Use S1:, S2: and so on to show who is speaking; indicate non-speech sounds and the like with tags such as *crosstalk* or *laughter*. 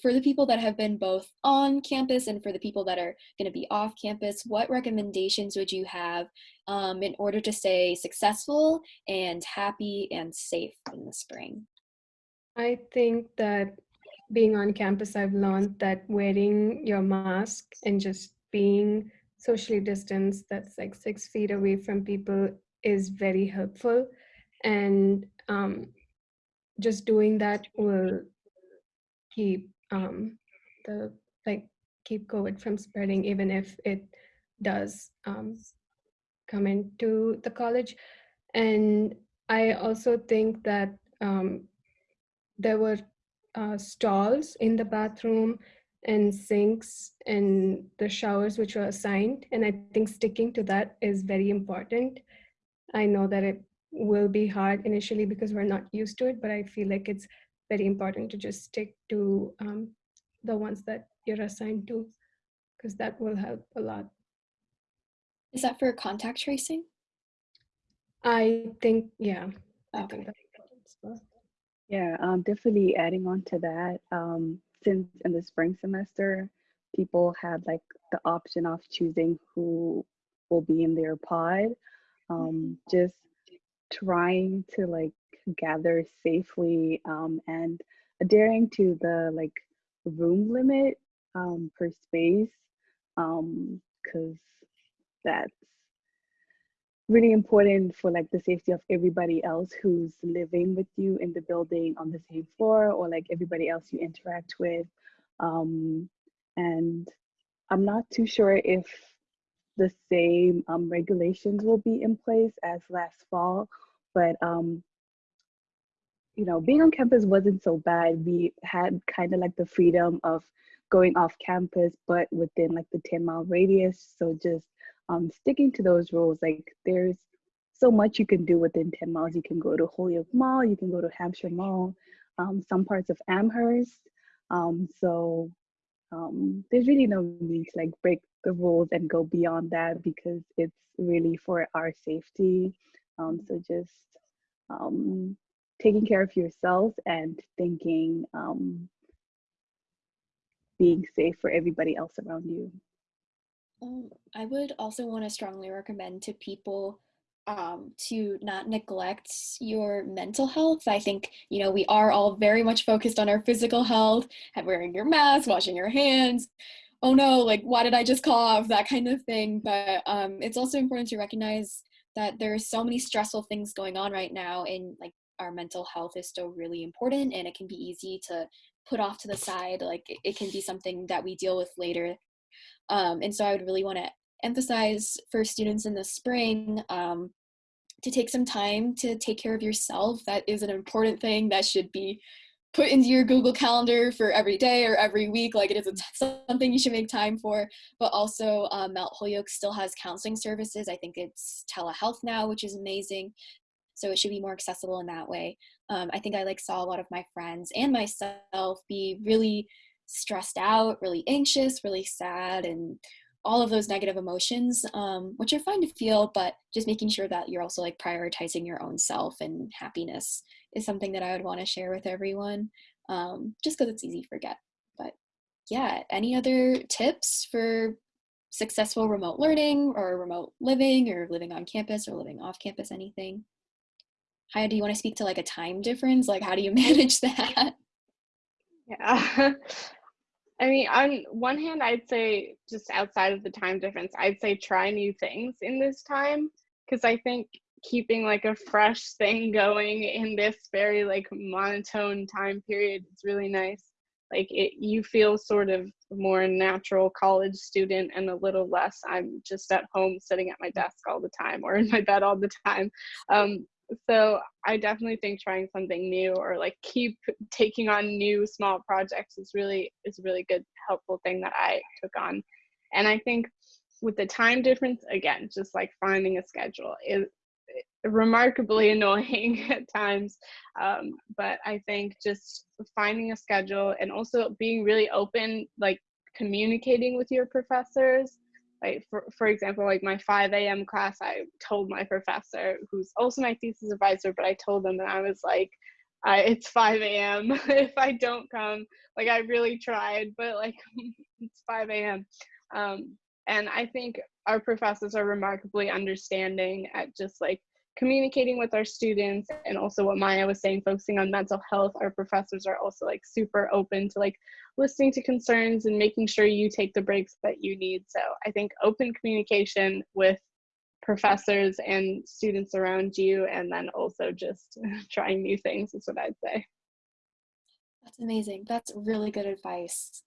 S1: for the people that have been both on campus and for the people that are going to be off campus, what recommendations would you have um, in order to stay successful and happy and safe in the spring?
S2: I think that being on campus, I've learned that wearing your mask and just being socially distanced, that's like six feet away from people, is very helpful. And um, just doing that will keep um, the like keep COVID from spreading, even if it does um, come into the college. And I also think that um, there were uh, stalls in the bathroom and sinks and the showers which were assigned. And I think sticking to that is very important. I know that it will be hard initially because we're not used to it, but I feel like it's very important to just stick to um, the ones that you're assigned to because that will help a lot.
S1: Is that for contact tracing?
S2: I think, yeah.
S1: Okay.
S2: I think that's
S3: Yeah, um, definitely adding on to that. Um, since in the spring semester, people had like the option of choosing who will be in their pod. Um, just trying to like gather safely um, and adhering to the like room limit um, per space because um, that's really important for like the safety of everybody else who's living with you in the building on the same floor or like everybody else you interact with um, and i'm not too sure if the same um, regulations will be in place as last fall but um, you know, being on campus wasn't so bad. We had kind of like the freedom of going off campus, but within like the 10 mile radius. So just um, sticking to those rules, like there's so much you can do within 10 miles. You can go to Holyoke Mall, you can go to Hampshire Mall, um, some parts of Amherst. Um, so um, there's really no need to like break the rules and go beyond that because it's really for our safety. Um, so just um, taking care of yourself and thinking um, being safe for everybody else around you.
S1: Um, I would also want to strongly recommend to people um, to not neglect your mental health. I think, you know, we are all very much focused on our physical health, wearing your mask, washing your hands. Oh no, like, why did I just cough? *laughs* That kind of thing. But um, it's also important to recognize that there are so many stressful things going on right now and like our mental health is still really important and it can be easy to put off to the side like it can be something that we deal with later um, and so i would really want to emphasize for students in the spring um, to take some time to take care of yourself. That is an important thing that should be put into your google calendar for every day or every week. Like it is something you should make time for. But also um, mount holyoke still has counseling services. I think it's telehealth now which is amazing. So it should be more accessible in that way. Um, i think i like saw a lot of my friends and myself be really stressed out really anxious really sad and all of those negative emotions um, which are fine to feel but just making sure that you're also like prioritizing your own self and happiness is something that i would want to share with everyone um, just because it's easy to forget. But yeah any other tips for successful remote learning or remote living or living on campus or living off campus anything? How do you want to speak to like a time difference? Like how do you *laughs* manage that?
S4: Yeah *laughs* i mean on one hand i'd say just outside of the time difference i'd say try new things in this time because i think keeping like a fresh thing *laughs* going in this very like monotone time period is really nice. Like it you feel sort of more natural college student and a little less i'm just at home sitting at my desk all the time or in my bed all the time. Um, so i definitely think trying something new or like keep taking on new small projects is really is a really good helpful thing that i took on. And i think with the time difference again just like finding a schedule is remarkably *laughs* annoying at times. Um, but i think just finding a schedule and also being really open like communicating with your professors like for, for example like my 5 a.m class i told my professor who's also my thesis advisor but i told them that i was like I, it's 5 a.m. *laughs* if I don't come. Like I really tried, but like *laughs* it's 5 a.m. Um, and I think our professors are remarkably understanding at just like communicating with our students and also what Maya was saying, focusing on mental health. Our professors are also like super open to like listening to concerns and making sure you take the breaks that you need. So I think open communication with professors and students around you, and then also just *laughs* trying new things is what I'd say.
S1: That's amazing. That's really good advice.